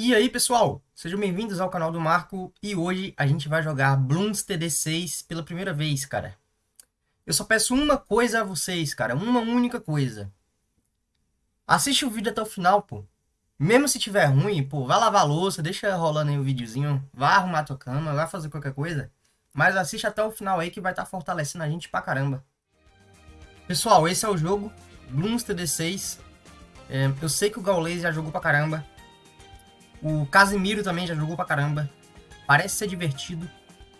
E aí pessoal, sejam bem-vindos ao canal do Marco e hoje a gente vai jogar Bloons TD6 pela primeira vez, cara. Eu só peço uma coisa a vocês, cara, uma única coisa. Assiste o vídeo até o final, pô. Mesmo se tiver ruim, pô, vai lavar a louça, deixa rolando aí o videozinho, vai arrumar a tua cama, vai fazer qualquer coisa. Mas assiste até o final aí que vai estar tá fortalecendo a gente pra caramba. Pessoal, esse é o jogo, Bloons TD6. É, eu sei que o Gaules já jogou pra caramba. O Casimiro também já jogou pra caramba. Parece ser divertido.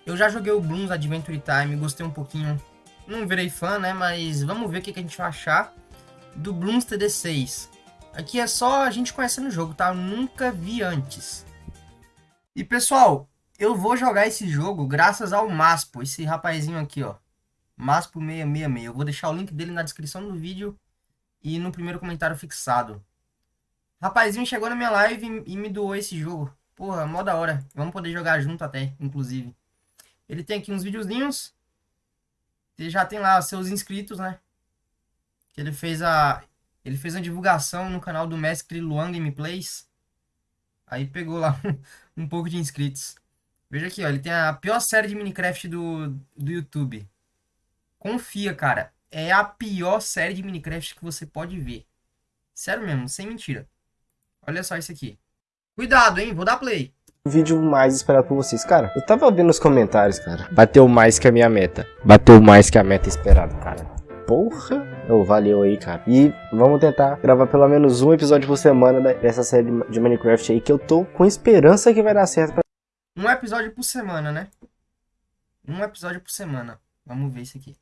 Eu já joguei o Bloons Adventure Time, gostei um pouquinho. Não virei fã, né? Mas vamos ver o que, a gente vai achar do Bloons TD6. Aqui é só a gente conhecendo o jogo, tá? Eu nunca vi antes. E pessoal, eu vou jogar esse jogo graças ao Maspo, esse rapazinho aqui, ó. Maspo666. Eu vou deixar o link dele na descrição do vídeo e no primeiro comentário fixado. Rapazinho chegou na minha live e me doou esse jogo. Porra, mó da hora. Vamos poder jogar junto até, inclusive. Ele tem aqui uns videozinhos. Ele já tem lá seus inscritos, né? Que ele fez a... Ele fez a divulgação no canal do mestre Luan Gameplays. Aí pegou lá um pouco de inscritos. Veja aqui, ó. Ele tem a pior série de Minecraft do, do YouTube. Confia, cara. É a pior série de Minecraft que você pode ver. Sério mesmo, sem mentira. Olha só isso aqui. Cuidado, hein? Vou dar play. O vídeo mais esperado por vocês. Cara, eu tava vendo nos comentários, cara. Bateu mais que a minha meta. Bateu mais que a meta esperada, cara. Porra, oh, valeu aí, cara. E vamos tentar gravar pelo menos um episódio por semana dessa série de Minecraft aí, que eu tô com esperança que vai dar certo. Pra... Um episódio por semana, né? Um episódio por semana. Vamos ver isso aqui.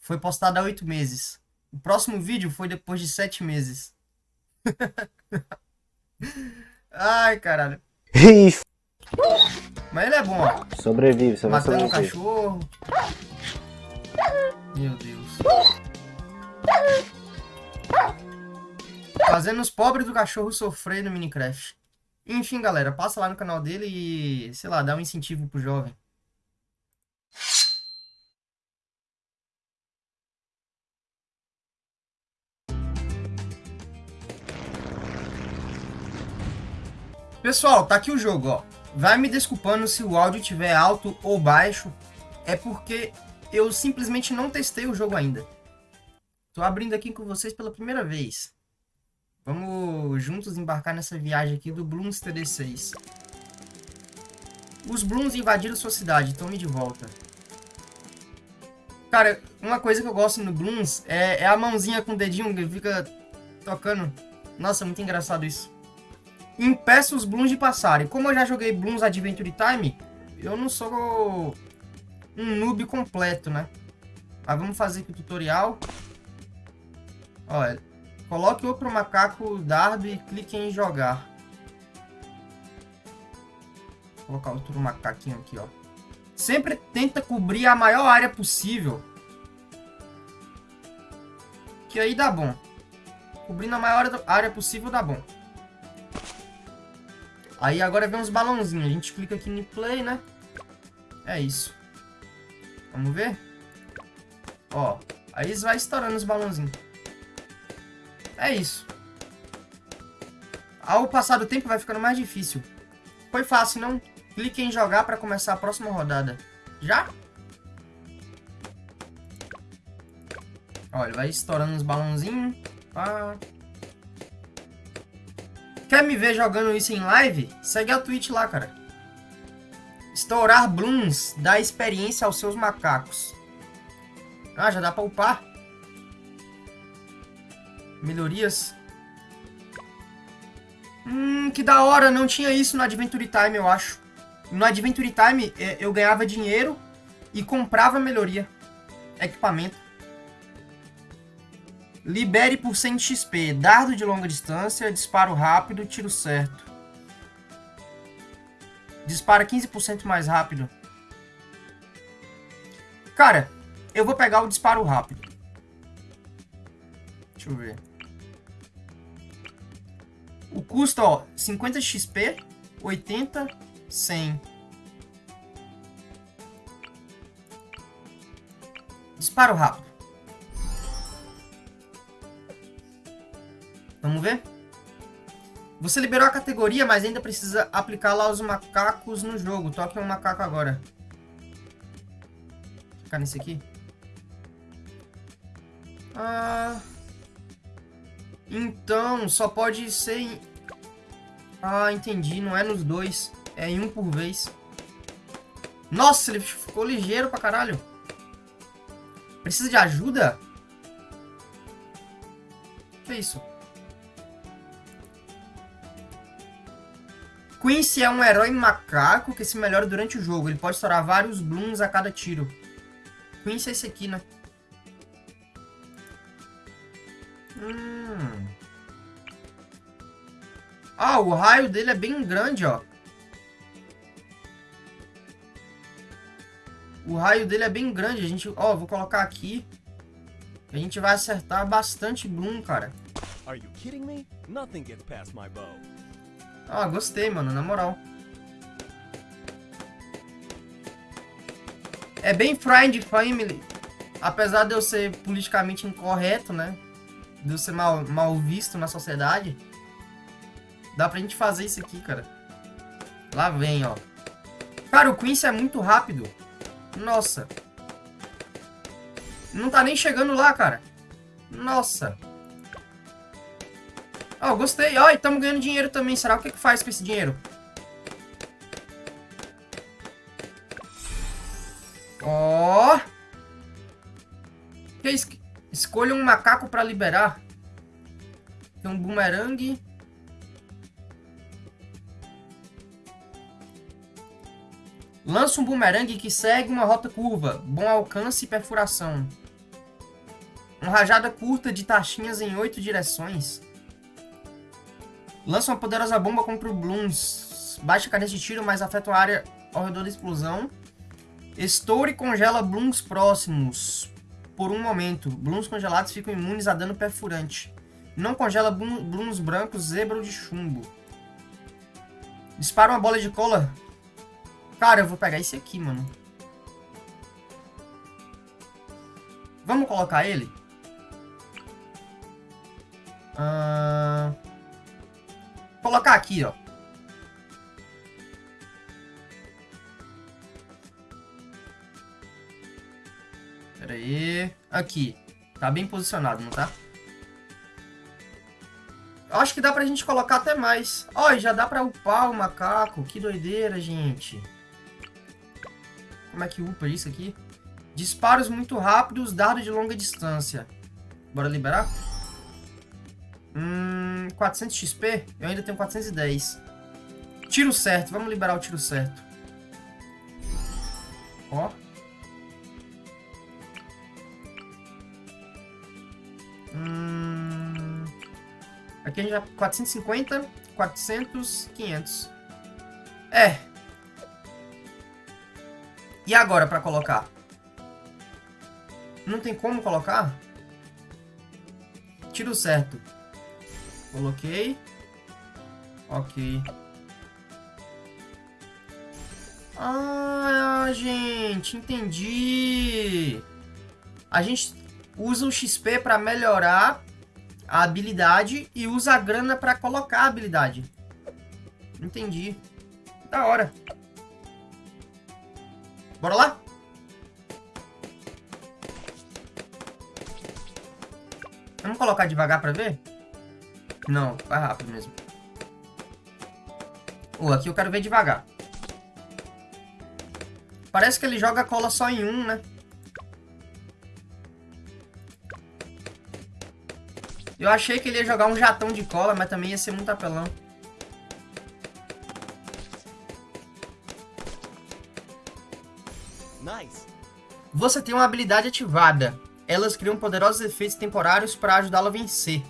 Foi postado há oito meses. O próximo vídeo foi depois de sete meses. Ai, caralho. Mas ele é bom, ó. Sobrevive, você vai Matando um cachorro. Meu Deus. Fazendo os pobres do cachorro sofrer no Minecraft. Enfim, galera, passa lá no canal dele e, sei lá, dá um incentivo pro jovem. Pessoal, tá aqui o jogo, ó. Vai me desculpando se o áudio estiver alto ou baixo. É porque eu simplesmente não testei o jogo ainda. Tô abrindo aqui com vocês pela primeira vez. Vamos juntos embarcar nessa viagem aqui do Bloons TD6. Os Bloons invadiram sua cidade, tome de volta. Cara, uma coisa que eu gosto no Bloons é, é a mãozinha com o dedinho que fica tocando. Nossa, muito engraçado isso impeça os Blooms de passarem. Como eu já joguei Blooms Adventure Time, eu não sou um noob completo, né? Mas vamos fazer aqui o tutorial. Olha, coloque outro macaco dardo e clique em jogar. Vou colocar outro macaquinho aqui, ó. Sempre tenta cobrir a maior área possível. Que aí dá bom. Cobrindo a maior área possível dá bom. Aí agora vem uns balãozinhos. A gente clica aqui no play, né? É isso. Vamos ver? Ó. Aí vai estourando os balãozinhos. É isso. Ao passar do tempo vai ficando mais difícil. Foi fácil, não? Clique em jogar para começar a próxima rodada. Já? Olha, vai estourando os balãozinhos. Pá. Quer me ver jogando isso em live? Segue a Twitch lá, cara. Estourar Blooms dá experiência aos seus macacos. Ah, já dá pra upar. Melhorias. Hum, que da hora. Não tinha isso no Adventure Time, eu acho. No Adventure Time, é, eu ganhava dinheiro e comprava melhoria. Equipamento. Libere por 100 XP. Dardo de longa distância, disparo rápido, tiro certo. Dispara 15% mais rápido. Cara, eu vou pegar o disparo rápido. Deixa eu ver. O custo, ó, 50 XP, 80, 100. Disparo rápido. Vamos ver? Você liberou a categoria, mas ainda precisa aplicar lá os macacos no jogo. Toque um macaco agora. Vou ficar nesse aqui. Ah... Então, só pode ser em... Ah, entendi. Não é nos dois. É em um por vez. Nossa, ele ficou ligeiro pra caralho. Precisa de ajuda? Que isso? Quincy é um herói macaco que se melhora durante o jogo. Ele pode estourar vários blooms a cada tiro. Quincy é esse aqui, né? Hum. Ah, o raio dele é bem grande, ó. O raio dele é bem grande. A gente, ó, vou colocar aqui. A gente vai acertar bastante Bloom, cara. Are you kidding me? Nothing gets past my bow. Ah, gostei, mano, na moral. É bem friend family. Apesar de eu ser politicamente incorreto, né? De eu ser mal, mal visto na sociedade. Dá pra gente fazer isso aqui, cara. Lá vem, ó. Cara, o Quincy é muito rápido. Nossa. Não tá nem chegando lá, cara. Nossa. Ó, oh, gostei. Ó, oh, e estamos ganhando dinheiro também. Será o que que faz com esse dinheiro? Ó. Oh. Que es Escolha um macaco para liberar. Tem um boomerang. Lança um boomerang que segue uma rota curva, bom alcance e perfuração. Uma rajada curta de taxinhas em oito direções. Lança uma poderosa bomba contra o Blooms. Baixa cadência de tiro, mas afeta a área ao redor da explosão. Estoura e congela Blooms próximos por um momento. Blooms congelados ficam imunes a dano perfurante. Não congela Blooms brancos, zebra ou de chumbo. Dispara uma bola de cola Cara, eu vou pegar esse aqui, mano. Vamos colocar ele? Uh... Colocar aqui, ó. Pera aí. Aqui. Tá bem posicionado, não tá? Acho que dá pra gente colocar até mais. Ó, já dá pra upar o macaco. Que doideira, gente. Como é que upa isso aqui? Disparos muito rápidos, dado de longa distância. Bora liberar? Hum, 400 XP? Eu ainda tenho 410. Tiro certo. Vamos liberar o tiro certo. Ó. Hum, aqui a gente já... 450, 400, 500. É, e agora para colocar? Não tem como colocar? Tiro certo. Coloquei. Ok. Ah, gente, entendi. A gente usa o XP para melhorar a habilidade e usa a grana para colocar a habilidade. Entendi. Da hora. Bora lá? Vamos colocar devagar pra ver? Não, vai rápido mesmo. Oh, aqui eu quero ver devagar. Parece que ele joga cola só em um, né? Eu achei que ele ia jogar um jatão de cola, mas também ia ser muito apelão. Você tem uma habilidade ativada. Elas criam poderosos efeitos temporários para ajudá-lo a vencer.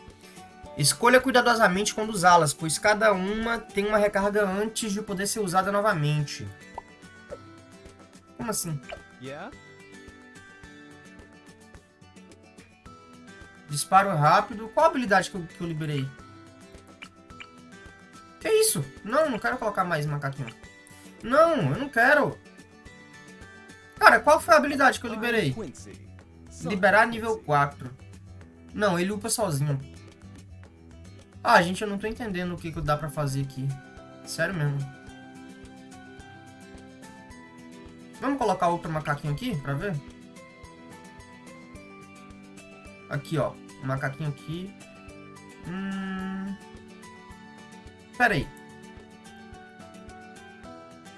Escolha cuidadosamente quando usá-las, pois cada uma tem uma recarga antes de poder ser usada novamente. Como assim? Yeah? Disparo rápido. Qual a habilidade que eu, que eu liberei? Que isso? Não, não quero colocar mais macaquinho. Não, eu não quero. Cara, qual foi a habilidade que eu liberei? Liberar nível 4. Não, ele upa sozinho. Ah, gente, eu não tô entendendo o que, que dá pra fazer aqui. Sério mesmo. Vamos colocar outro macaquinho aqui pra ver? Aqui, ó. Um macaquinho aqui. Hum... Pera aí.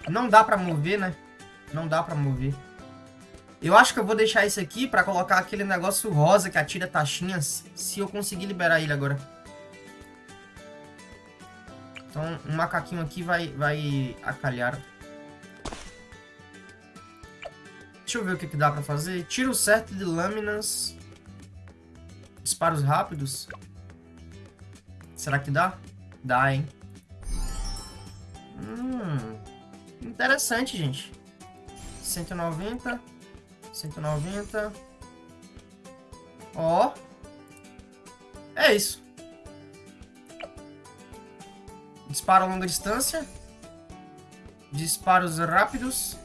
Não dá pra mover, né? Não dá pra mover. Eu acho que eu vou deixar esse aqui pra colocar aquele negócio rosa que atira taxinhas. Se eu conseguir liberar ele agora. Então, um macaquinho aqui vai, vai acalhar. Deixa eu ver o que, que dá pra fazer. Tiro certo de lâminas. Disparos rápidos. Será que dá? Dá, hein? Hum, interessante, gente. 190. 190. Ó. É isso. Disparo a longa distância. Disparos rápidos.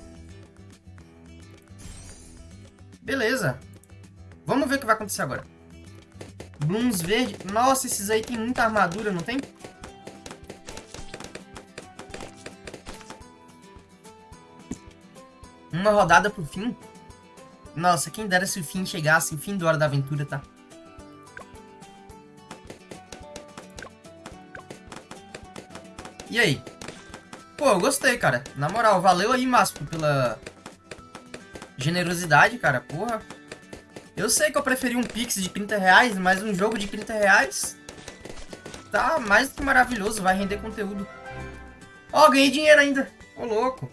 Beleza. Vamos ver o que vai acontecer agora. Blooms verde. Nossa, esses aí tem muita armadura, não tem? Uma rodada pro fim. Nossa, quem dera se o fim chegasse, o fim do Hora da Aventura, tá? E aí? Pô, eu gostei, cara. Na moral, valeu aí, Másco, pela generosidade, cara. Porra. Eu sei que eu preferi um Pix de 30 reais, mas um jogo de 30 reais tá mais do que maravilhoso. Vai render conteúdo. Ó, oh, ganhei dinheiro ainda. Ô, oh, louco.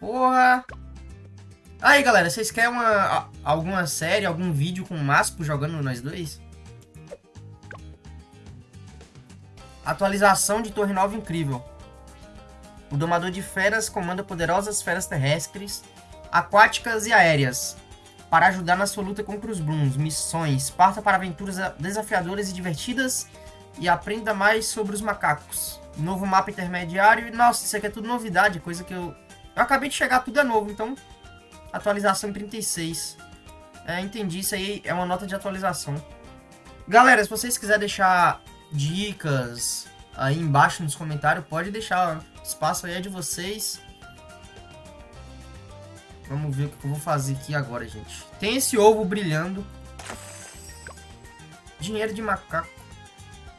Porra. Aí, galera, vocês querem uma, alguma série, algum vídeo com o Maspo jogando nós dois? Atualização de Torre Nova incrível. O Domador de Feras comanda poderosas feras terrestres, aquáticas e aéreas para ajudar na sua luta contra os Blooms. Missões. Parta para aventuras desafiadoras e divertidas e aprenda mais sobre os macacos. Novo mapa intermediário. Nossa, isso aqui é tudo novidade, coisa que eu eu acabei de chegar, tudo é novo, então... Atualização em 36. É, entendi, isso aí é uma nota de atualização. Galera, se vocês quiserem deixar dicas aí embaixo nos comentários, pode deixar. Espaço aí é de vocês. Vamos ver o que eu vou fazer aqui agora, gente. Tem esse ovo brilhando. Dinheiro de macaco.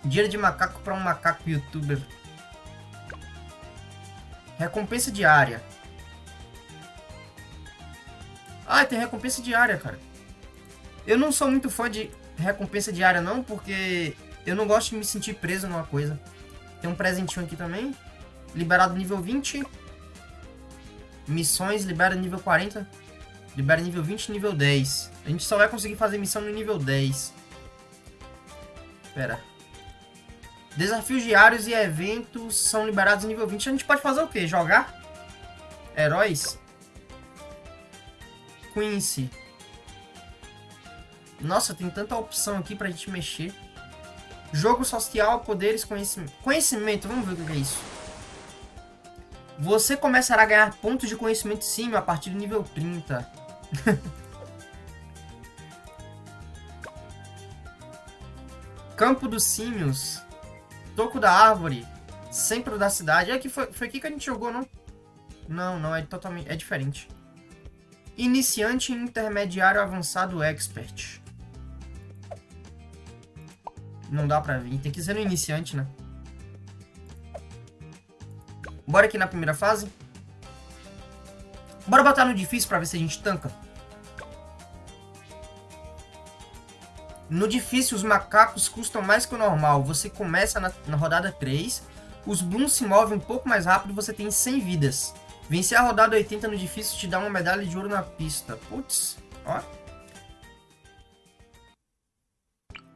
Dinheiro de macaco para um macaco youtuber. Recompensa diária. Ah, tem recompensa diária, cara. Eu não sou muito fã de recompensa diária, não, porque eu não gosto de me sentir preso numa coisa. Tem um presentinho aqui também. Liberado nível 20. Missões, libera nível 40. Libera nível 20 nível 10. A gente só vai conseguir fazer missão no nível 10. Pera. Desafios diários e eventos são liberados no nível 20. A gente pode fazer o quê? Jogar? Heróis? Quincy. Nossa, tem tanta opção aqui pra gente mexer. Jogo social, poderes, conhecimento. Conhecimento, vamos ver o que é isso. Você começará a ganhar pontos de conhecimento sim a partir do nível 30. Campo dos Símios. Toco da Árvore. Centro da cidade. É que foi, foi aqui que a gente jogou, não? Não, não, é totalmente... É diferente. Iniciante, intermediário, avançado, expert. Não dá pra vir. Tem que ser no iniciante, né? Bora aqui na primeira fase. Bora botar no difícil pra ver se a gente tanca. No difícil, os macacos custam mais que o normal. Você começa na, na rodada 3. Os Blooms se movem um pouco mais rápido e você tem 100 vidas. Vencer a rodada 80 no difícil te dá uma medalha de ouro na pista. Putz, ó.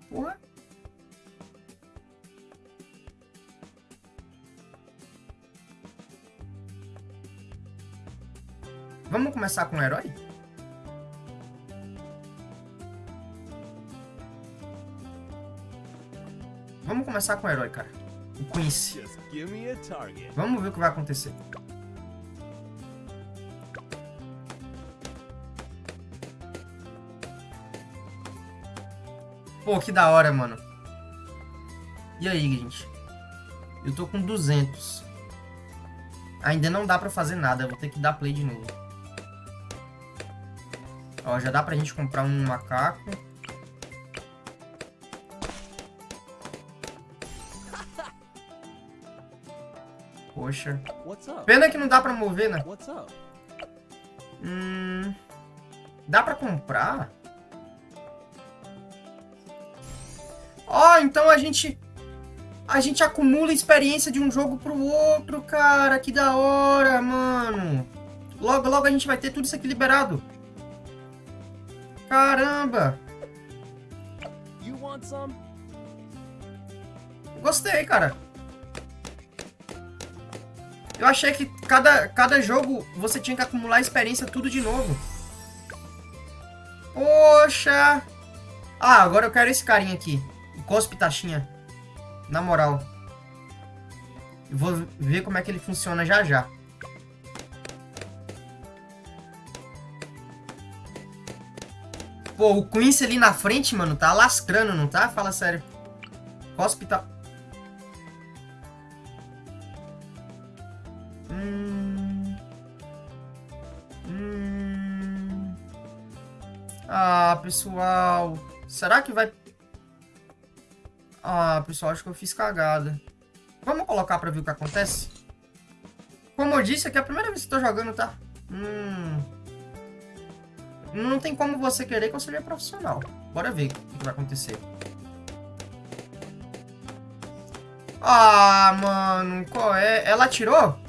Porra. Vamos começar com o herói? Vamos começar com o herói, cara. O Quincy. Vamos ver o que vai acontecer. Pô, que da hora, mano. E aí, gente? Eu tô com 200. Ainda não dá pra fazer nada, eu vou ter que dar play de novo. Ó, já dá pra gente comprar um macaco. Poxa. Pena que não dá pra mover, né? Hum... Dá pra comprar? Ó, oh, então a gente... A gente acumula experiência de um jogo pro outro, cara. Que da hora, mano. Logo, logo a gente vai ter tudo isso aqui liberado. Caramba. Gostei, cara. Eu achei que cada, cada jogo você tinha que acumular experiência tudo de novo. Poxa! Ah, agora eu quero esse carinha aqui. Cospe taxinha. Na moral. Eu vou ver como é que ele funciona já já. Pô, o Quincy ali na frente, mano, tá lascrando, não tá? Fala sério. Cospe tá... Ah, pessoal. Será que vai... Ah, pessoal, acho que eu fiz cagada. Vamos colocar pra ver o que acontece? Como eu disse, aqui é a primeira vez que eu tô jogando, tá? Hum... Não tem como você querer que eu seja profissional. Bora ver o que vai acontecer. Ah, mano, qual é? Ela atirou?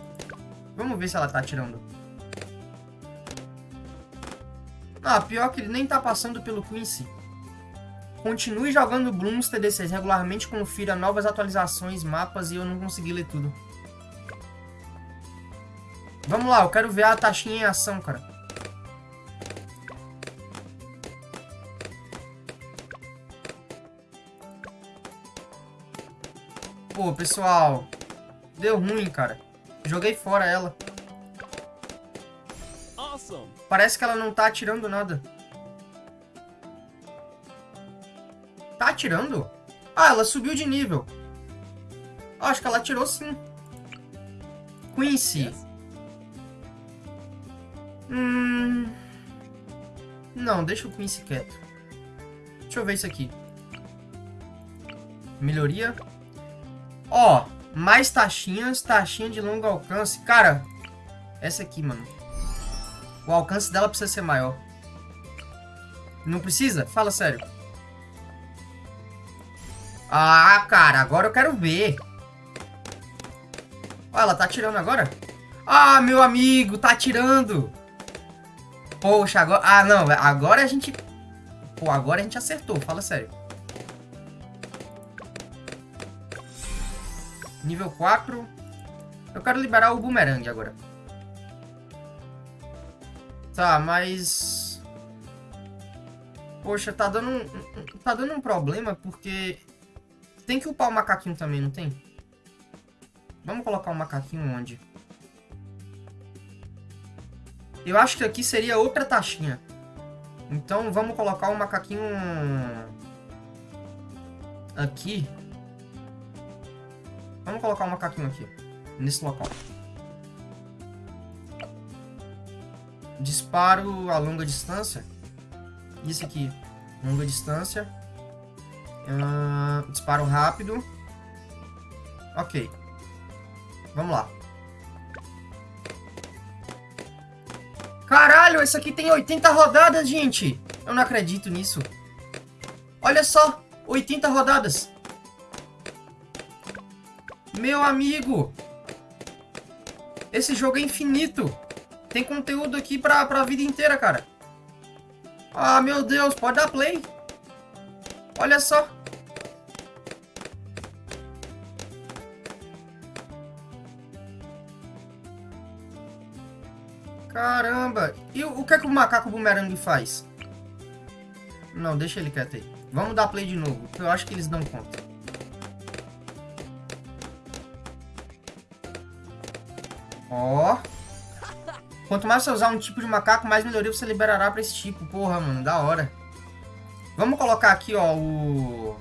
Vamos ver se ela tá atirando. Ah, pior que ele nem tá passando pelo Quincy. Continue jogando Blooms TD6 regularmente, confira novas atualizações, mapas e eu não consegui ler tudo. Vamos lá, eu quero ver a taxinha em ação, cara. Pô, pessoal, deu ruim, cara. Joguei fora ela. Parece que ela não tá atirando nada. Tá atirando? Ah, ela subiu de nível. acho que ela atirou sim. Quincy. Hum... Não, deixa o Quincy quieto. Deixa eu ver isso aqui. Melhoria. Ó, mais taxinhas, taxinha de longo alcance. Cara, essa aqui, mano. O alcance dela precisa ser maior. Não precisa? Fala sério. Ah, cara, agora eu quero ver. Olha, ela tá atirando agora? Ah, meu amigo, tá atirando. Poxa, agora... Ah, não, agora a gente... Pô, agora a gente acertou, fala sério. Nível 4. Eu quero liberar o boomerang agora. Tá, mas... Poxa, tá dando um, tá dando um problema porque tem que upar o macaquinho também, não tem? Vamos colocar o macaquinho onde? Eu acho que aqui seria outra taxinha. Então vamos colocar o macaquinho aqui. Vamos colocar o macaquinho aqui, nesse local. Disparo a longa distância. Isso aqui, longa distância. Uh, disparo rápido. Ok. Vamos lá. Caralho, esse aqui tem 80 rodadas, gente. Eu não acredito nisso. Olha só, 80 rodadas. Meu amigo. Esse jogo é infinito. Tem conteúdo aqui pra, pra vida inteira, cara. Ah, meu Deus, pode dar play. Olha só. Caramba. E o, o que é que o macaco bumerangue faz? Não, deixa ele quieto aí. Vamos dar play de novo, eu acho que eles dão conta. Ó. Quanto mais você usar um tipo de macaco, mais melhoria você liberará pra esse tipo. Porra, mano, da hora. Vamos colocar aqui, ó, o...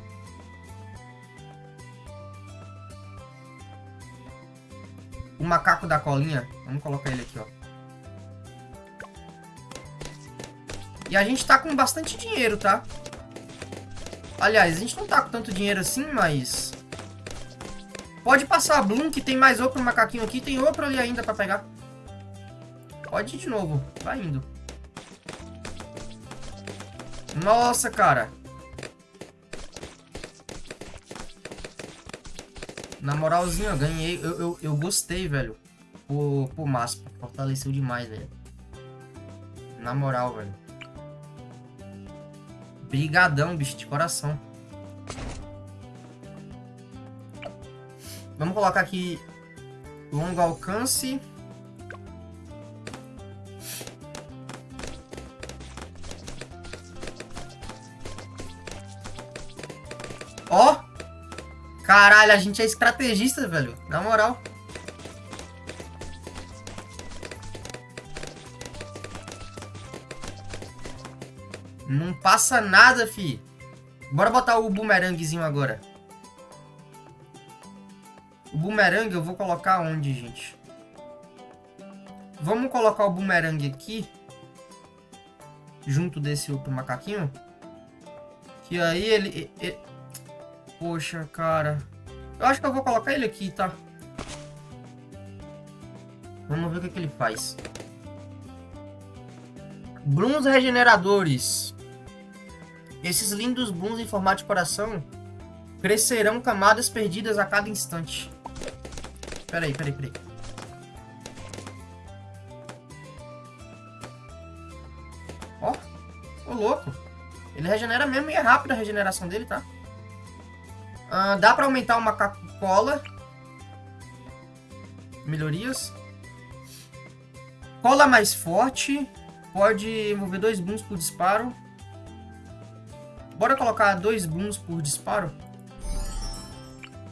O macaco da colinha. Vamos colocar ele aqui, ó. E a gente tá com bastante dinheiro, tá? Aliás, a gente não tá com tanto dinheiro assim, mas... Pode passar a Bloom, que tem mais outro macaquinho aqui. Tem outro ali ainda pra pegar. Pode ir de novo. Vai indo. Nossa, cara. Na moralzinha, eu ganhei. Eu, eu, eu gostei, velho. Pô, Maspa. Fortaleceu demais, velho. Na moral, velho. Brigadão, bicho, de coração. Vamos colocar aqui longo alcance. Ó! Caralho, a gente é estrategista, velho. Na moral. Não passa nada, fi. Bora botar o bumeranguezinho agora. O bumerangue eu vou colocar onde, gente? Vamos colocar o bumerangue aqui. Junto desse outro macaquinho. Que aí ele, ele... Poxa, cara. Eu acho que eu vou colocar ele aqui, tá? Vamos ver o que, que ele faz. Blooms regeneradores. Esses lindos blooms em formato de coração crescerão camadas perdidas a cada instante. Peraí, peraí, peraí. Ó, ô louco. Ele regenera mesmo e é rápida a regeneração dele, tá? Ah, dá pra aumentar o macaco cola. Melhorias. Cola mais forte. Pode envolver dois booms por disparo. Bora colocar dois booms por disparo.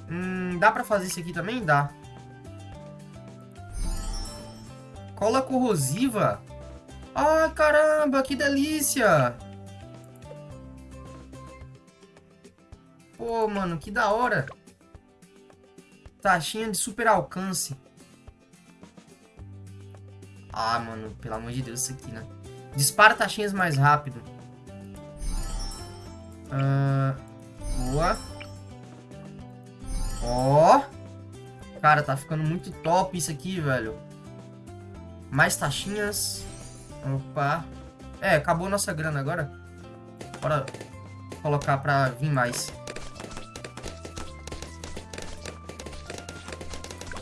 Hum, dá pra fazer isso aqui também? Dá. Cola corrosiva. Ai, caramba, que delícia. Pô, mano, que da hora. Taxinha de super alcance. Ah, mano, pelo amor de Deus, isso aqui, né? Dispara taxinhas mais rápido. Ah, boa. Ó. Cara, tá ficando muito top isso aqui, velho. Mais taxinhas. Opa. É, acabou nossa grana agora. Bora colocar pra vir mais.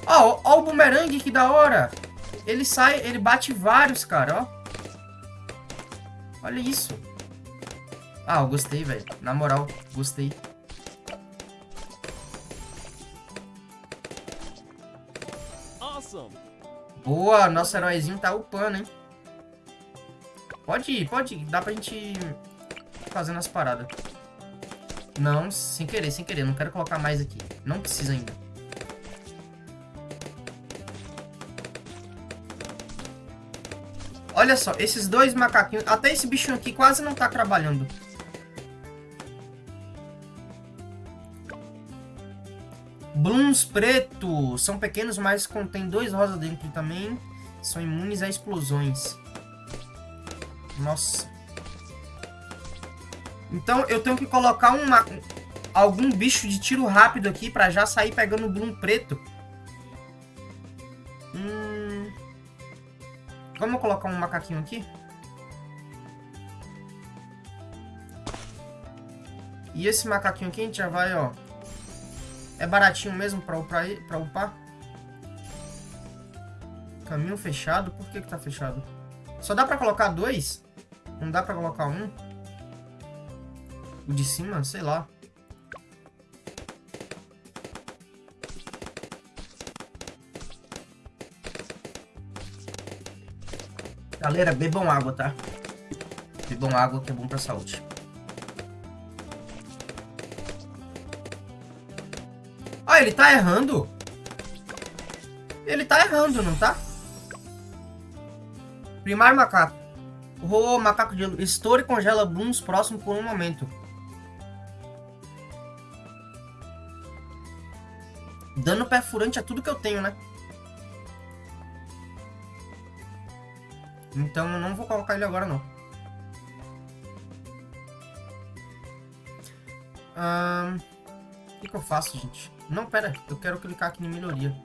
Ó, ó o bumerangue, que da hora. Ele sai, ele bate vários, cara, ó. Olha isso. Ah, eu gostei, velho. Na moral, gostei. Boa, nosso heróizinho tá upando, hein? Pode ir, pode ir. Dá pra gente ir fazendo as paradas. Não, sem querer, sem querer. Não quero colocar mais aqui. Não precisa ainda. Olha só, esses dois macaquinhos... Até esse bichinho aqui quase não tá trabalhando. Blooms preto. São pequenos, mas contém dois rosas dentro também. São imunes a explosões. Nossa. Então eu tenho que colocar uma, algum bicho de tiro rápido aqui pra já sair pegando o Bloom preto. Hum... Vamos colocar um macaquinho aqui? E esse macaquinho aqui a gente já vai, ó... É baratinho mesmo pra upar? Pra upar? Caminho fechado? Por que que tá fechado? Só dá pra colocar dois? Não dá pra colocar um? O de cima? Sei lá. Galera, bebam água, tá? Bebam água que é bom pra saúde. Ele tá errando. Ele tá errando, não tá? Primar macaco. Rolou macaco de estoura e congela blooms próximo por um momento. Dano perfurante é tudo que eu tenho, né? Então eu não vou colocar ele agora, não. Ahn... Um que, que eu faço, gente? Não, pera. Eu quero clicar aqui em melhoria.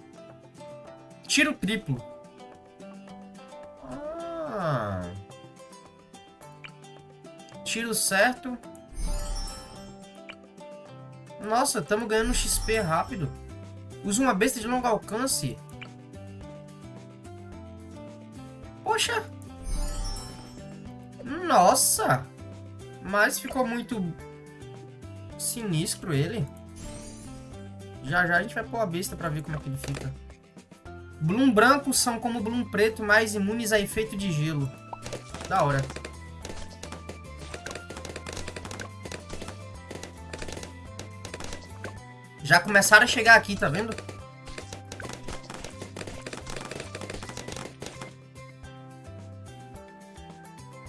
Tiro triplo. Ah. Tiro certo. Nossa, estamos ganhando XP rápido. Usa uma besta de longo alcance. Poxa. Nossa. Mas ficou muito sinistro ele. Já já a gente vai pôr a besta pra ver como é que ele fica. Bloom brancos são como Bloom preto, mais imunes a efeito de gelo. Da hora. Já começaram a chegar aqui, tá vendo?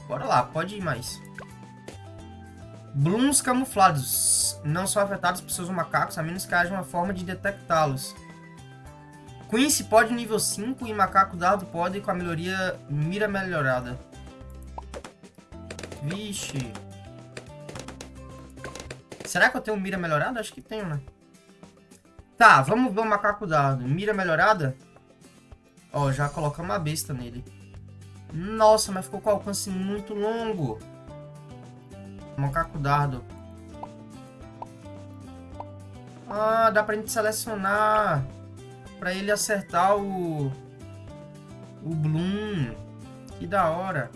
Bora lá, pode ir mais. Blooms camuflados não são afetados por seus macacos, a menos que haja uma forma de detectá-los. Quincy pode nível 5 e macaco dado pode com a melhoria mira melhorada. Vixe. Será que eu tenho mira melhorada? Acho que tenho, né? Tá, vamos ver o macaco dado. Mira melhorada? Ó, já colocamos uma besta nele. Nossa, mas ficou com alcance muito longo. Macaco dardo. Ah, dá pra gente selecionar. Pra ele acertar o... O Bloom. Que da hora.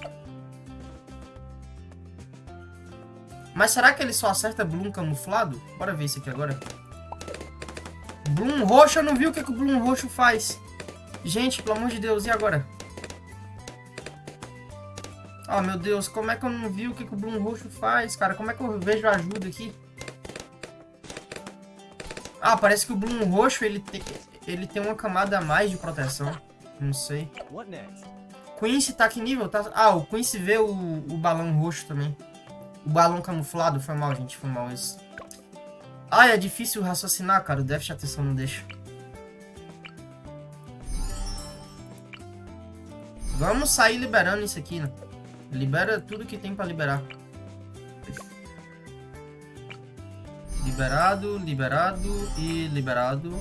Mas será que ele só acerta Bloom camuflado? Bora ver isso aqui agora. Bloom roxo, eu não vi o que, que o Bloom roxo faz. Gente, pelo amor de Deus, e agora? Oh, meu Deus, como é que eu não vi o que, que o Bloom roxo faz, cara? Como é que eu vejo ajuda aqui? Ah, parece que o Bloom roxo, ele tem, ele tem uma camada a mais de proteção. Não sei. Quincy tá que nível? Tá... Ah, o Quincy vê o, o balão roxo também. O balão camuflado. Foi mal, gente. Foi mal esse. Ah, é difícil raciocinar, cara. O déficit de atenção não deixa. Vamos sair liberando isso aqui, né? Libera tudo que tem pra liberar. Liberado, liberado e liberado.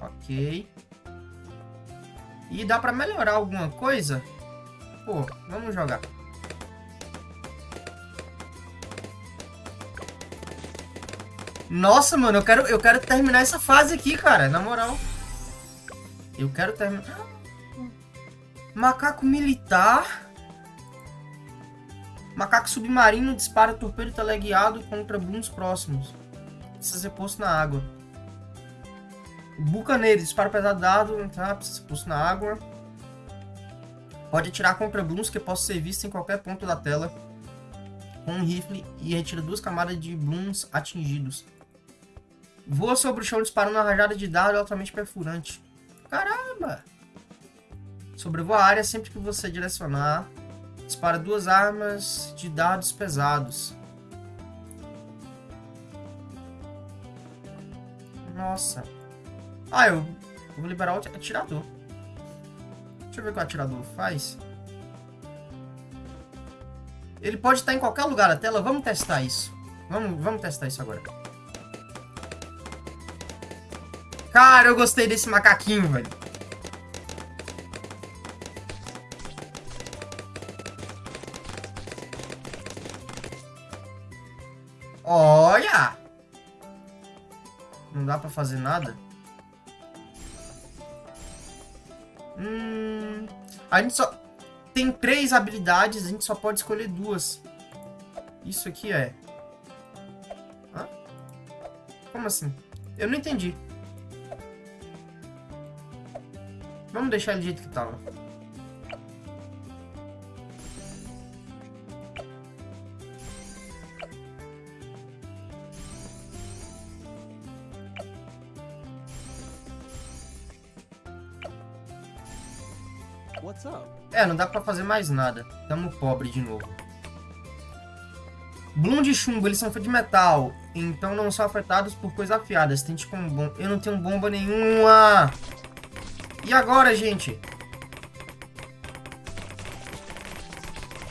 Ok. E dá pra melhorar alguma coisa? Pô, vamos jogar. Nossa, mano, eu quero, eu quero terminar essa fase aqui, cara. Na moral. Eu quero terminar... Macaco militar. Macaco submarino dispara torpedo teleguiado contra booms próximos. Precisa ser posto na água. Bucaneiro, dispara pesado dado, tá? Precisa ser posto na água. Pode atirar contra booms que possam ser vistos em qualquer ponto da tela com um rifle e retira duas camadas de blooms atingidos. Voa sobre o chão disparando uma rajada de dardo altamente perfurante. Caramba! Sobrevoa a área sempre que você direcionar. Dispara duas armas de dardos pesados. Nossa. Ah, eu vou liberar o atirador. Deixa eu ver o que o atirador faz. Ele pode estar em qualquer lugar da tela. Vamos testar isso. Vamos, vamos testar isso agora. Cara, eu gostei desse macaquinho, velho. Dá pra fazer nada? Hum, a gente só... Tem três habilidades, a gente só pode escolher duas. Isso aqui é... Hã? Como assim? Eu não entendi. Vamos deixar ele do jeito que tava. É, não dá pra fazer mais nada. Tamo pobre de novo. Bloom de chumbo, eles são feitos de metal. Então não são afetados por coisas afiadas. Tente com bom. Eu não tenho bomba nenhuma. E agora, gente?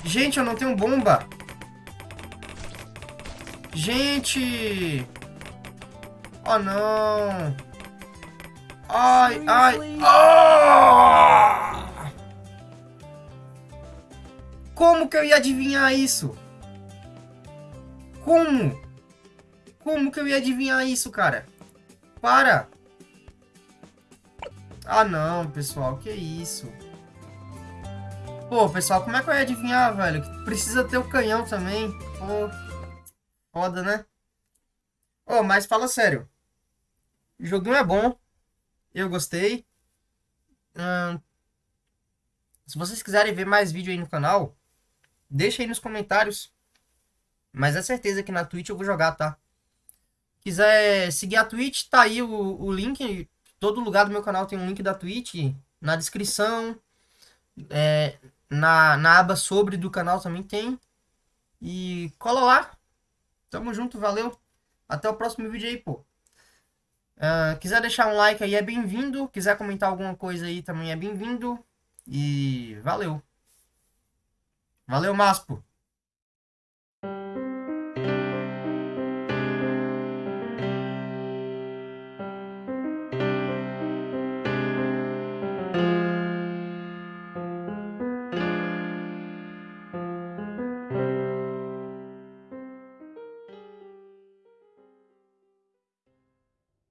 Gente, eu não tenho bomba. Gente! Oh, não! Ai, ai! Ah! Como que eu ia adivinhar isso? Como? Como que eu ia adivinhar isso, cara? Para! Ah, não, pessoal, que isso? Pô, pessoal, como é que eu ia adivinhar, velho? Precisa ter o canhão também. Pô, foda, né? Ô, mas fala sério. O joguinho é bom. Eu gostei. Hum, se vocês quiserem ver mais vídeo aí no canal, deixa aí nos comentários. Mas é certeza que na Twitch eu vou jogar, tá? Quiser seguir a Twitch, tá aí o, o link. Todo lugar do meu canal tem um link da Twitch. Na descrição. É, na, na aba sobre do canal também tem. E cola lá. Tamo junto, valeu. Até o próximo vídeo aí, pô. Uh, quiser deixar um like aí é bem-vindo. Quiser comentar alguma coisa aí também é bem-vindo. E valeu. Valeu, Maspo.